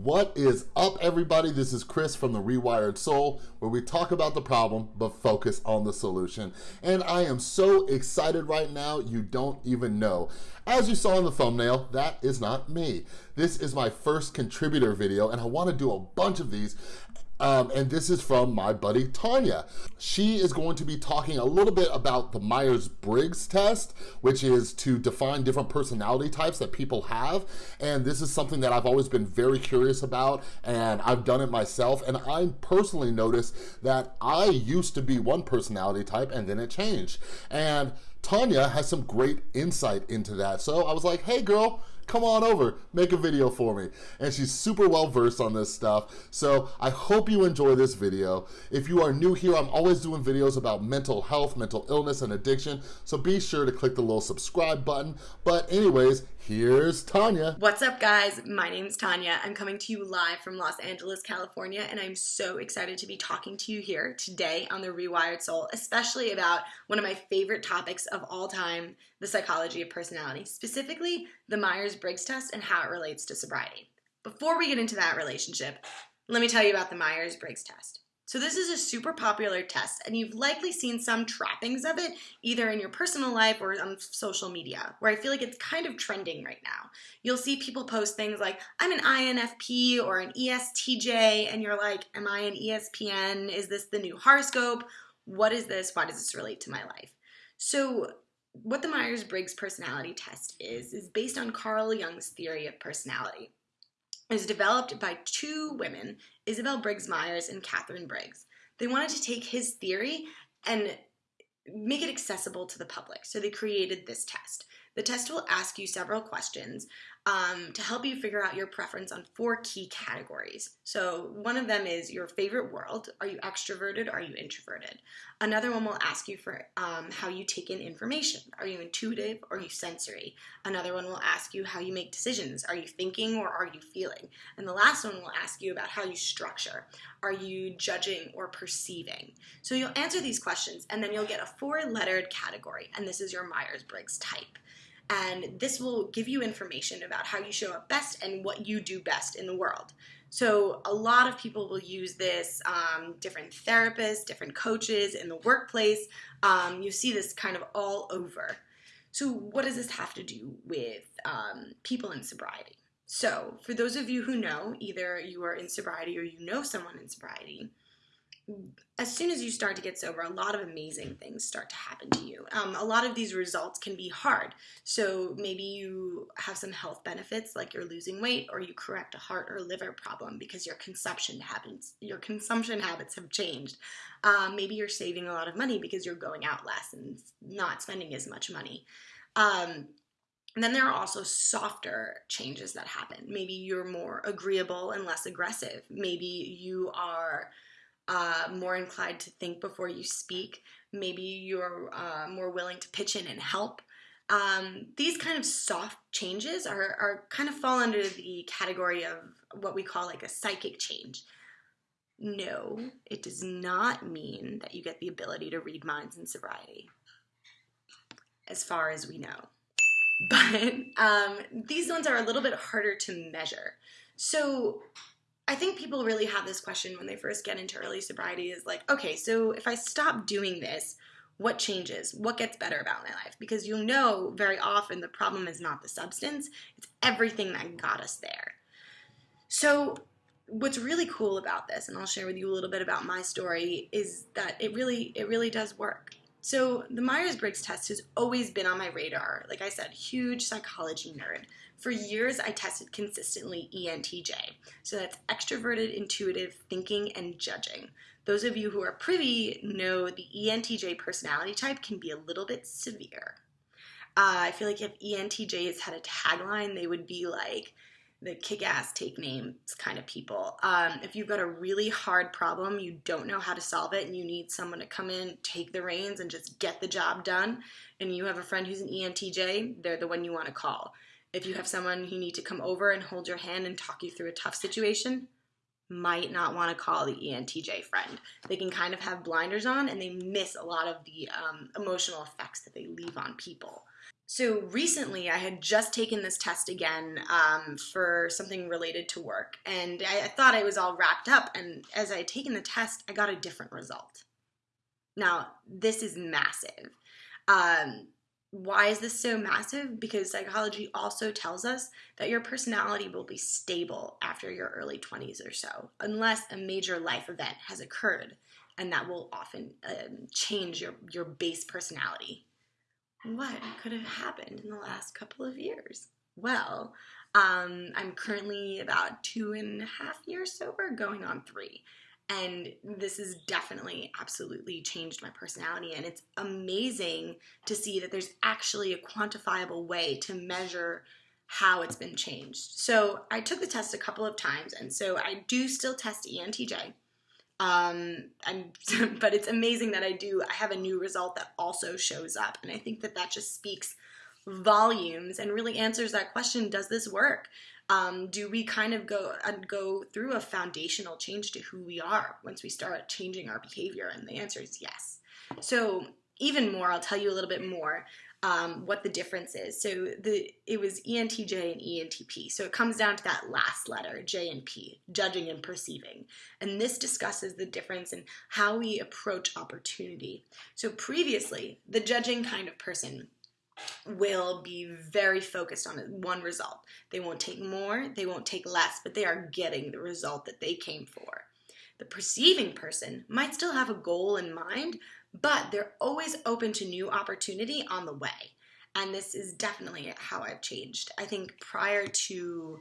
What is up everybody? This is Chris from The Rewired Soul where we talk about the problem but focus on the solution. And I am so excited right now you don't even know. As you saw in the thumbnail, that is not me. This is my first contributor video and I want to do a bunch of these um, and this is from my buddy Tanya. She is going to be talking a little bit about the Myers-Briggs test, which is to define different personality types that people have. And this is something that I've always been very curious about, and I've done it myself. And I personally noticed that I used to be one personality type, and then it changed. And Tanya has some great insight into that. So I was like, hey girl, come on over, make a video for me. And she's super well versed on this stuff. So I hope you enjoy this video. If you are new here, I'm always doing videos about mental health, mental illness, and addiction. So be sure to click the little subscribe button. But anyways, here's Tanya. What's up guys? My name's Tanya. I'm coming to you live from Los Angeles, California, and I'm so excited to be talking to you here today on The Rewired Soul, especially about one of my favorite topics of all time, the psychology of personality, specifically the Myers-Briggs test and how it relates to sobriety. Before we get into that relationship, let me tell you about the Myers-Briggs test. So this is a super popular test and you've likely seen some trappings of it either in your personal life or on social media where I feel like it's kind of trending right now. You'll see people post things like I'm an INFP or an ESTJ and you're like am I an ESPN? Is this the new horoscope? What is this? Why does this relate to my life? So what the Myers-Briggs personality test is, is based on Carl Jung's theory of personality. Was developed by two women, Isabel Briggs Myers and Katharine Briggs. They wanted to take his theory and make it accessible to the public, so they created this test. The test will ask you several questions um, to help you figure out your preference on four key categories. So one of them is your favorite world. Are you extroverted? Are you introverted? Another one will ask you for um, how you take in information. Are you intuitive or are you sensory? Another one will ask you how you make decisions. Are you thinking or are you feeling? And the last one will ask you about how you structure. Are you judging or perceiving? So you'll answer these questions and then you'll get a four lettered category and this is your Myers-Briggs type and this will give you information about how you show up best and what you do best in the world. So a lot of people will use this, um, different therapists, different coaches in the workplace. Um, you see this kind of all over. So what does this have to do with um, people in sobriety? So for those of you who know, either you are in sobriety or you know someone in sobriety, as soon as you start to get sober, a lot of amazing things start to happen to you. Um, a lot of these results can be hard. So maybe you have some health benefits, like you're losing weight, or you correct a heart or liver problem because your consumption habits your consumption habits have changed. Um, maybe you're saving a lot of money because you're going out less and not spending as much money. Um, and then there are also softer changes that happen. Maybe you're more agreeable and less aggressive. Maybe you are uh, more inclined to think before you speak. Maybe you're uh, more willing to pitch in and help. Um, these kind of soft changes are, are kind of fall under the category of what we call like a psychic change. No, it does not mean that you get the ability to read minds in sobriety, as far as we know. But um, these ones are a little bit harder to measure. So I think people really have this question when they first get into early sobriety is like, okay, so if I stop doing this, what changes? What gets better about my life? Because you'll know very often the problem is not the substance, it's everything that got us there. So what's really cool about this, and I'll share with you a little bit about my story, is that it really, it really does work. So the Myers-Briggs test has always been on my radar. Like I said, huge psychology nerd. For years, I tested consistently ENTJ. So that's extroverted, intuitive, thinking, and judging. Those of you who are privy know the ENTJ personality type can be a little bit severe. Uh, I feel like if ENTJs had a tagline, they would be like the kick-ass take names kind of people. Um, if you've got a really hard problem, you don't know how to solve it, and you need someone to come in, take the reins, and just get the job done, and you have a friend who's an ENTJ, they're the one you want to call. If you have someone who need to come over and hold your hand and talk you through a tough situation, might not want to call the ENTJ friend. They can kind of have blinders on and they miss a lot of the um, emotional effects that they leave on people. So recently, I had just taken this test again um, for something related to work, and I, I thought I was all wrapped up. And as I had taken the test, I got a different result. Now, this is massive. Um, why is this so massive? Because psychology also tells us that your personality will be stable after your early 20s or so, unless a major life event has occurred, and that will often um, change your, your base personality what could have happened in the last couple of years? Well, um, I'm currently about two and a half years sober, going on three. And this has definitely, absolutely changed my personality. And it's amazing to see that there's actually a quantifiable way to measure how it's been changed. So I took the test a couple of times, and so I do still test ENTJ. Um, but it's amazing that I do. I have a new result that also shows up, and I think that that just speaks volumes and really answers that question: Does this work? Um, do we kind of go uh, go through a foundational change to who we are once we start changing our behavior? And the answer is yes. So even more, I'll tell you a little bit more um, what the difference is. So the it was ENTJ and ENTP. So it comes down to that last letter, J and P, judging and perceiving. And this discusses the difference in how we approach opportunity. So previously, the judging kind of person will be very focused on one result. They won't take more, they won't take less, but they are getting the result that they came for. The perceiving person might still have a goal in mind, but they're always open to new opportunity on the way. And this is definitely how I've changed. I think prior to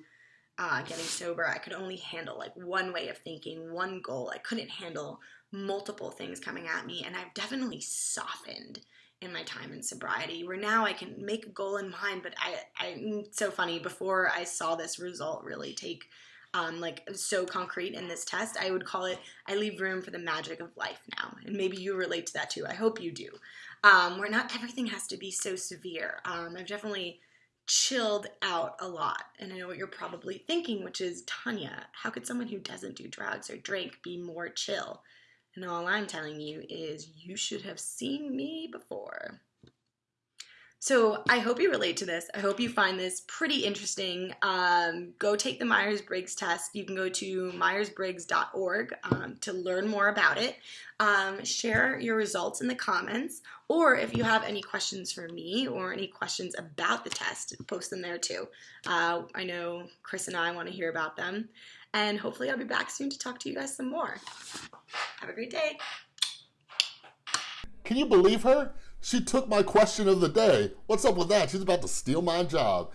uh, getting sober, I could only handle like one way of thinking, one goal. I couldn't handle multiple things coming at me, and I've definitely softened in my time in sobriety where now I can make a goal in mind but I I'm so funny before I saw this result really take um, like so concrete in this test, I would call it I leave room for the magic of life now. And maybe you relate to that too. I hope you do. Um, where not everything has to be so severe. Um, I've definitely chilled out a lot. And I know what you're probably thinking, which is Tanya, how could someone who doesn't do drugs or drink be more chill? And all I'm telling you is you should have seen me before. So I hope you relate to this. I hope you find this pretty interesting. Um, go take the Myers Briggs test. You can go to myersbriggs.org um, to learn more about it. Um, share your results in the comments, or if you have any questions for me or any questions about the test, post them there too. Uh, I know Chris and I want to hear about them. And hopefully, I'll be back soon to talk to you guys some more. Have a great day. Can you believe her? She took my question of the day. What's up with that? She's about to steal my job.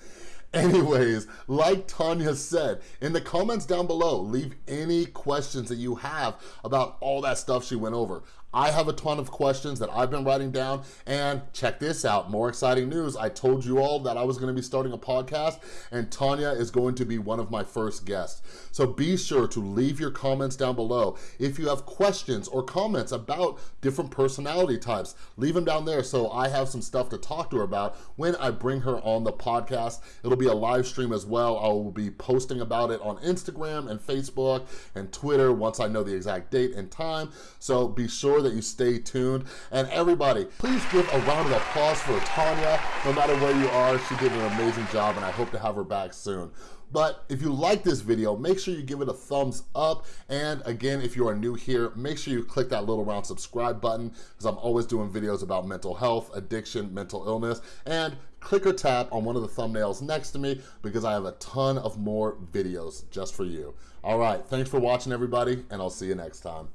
Anyways, like Tanya said, in the comments down below, leave any questions that you have about all that stuff she went over. I have a ton of questions that I've been writing down and check this out, more exciting news. I told you all that I was gonna be starting a podcast and Tanya is going to be one of my first guests. So be sure to leave your comments down below. If you have questions or comments about different personality types, leave them down there so I have some stuff to talk to her about when I bring her on the podcast. It'll be a live stream as well. I will be posting about it on Instagram and Facebook and Twitter once I know the exact date and time. So be sure that you stay tuned. And everybody, please give a round of applause for Tanya. No matter where you are, she did an amazing job and I hope to have her back soon. But if you like this video, make sure you give it a thumbs up. And again, if you are new here, make sure you click that little round subscribe button because I'm always doing videos about mental health, addiction, mental illness, and click or tap on one of the thumbnails next to me because I have a ton of more videos just for you. All right, thanks for watching everybody, and I'll see you next time.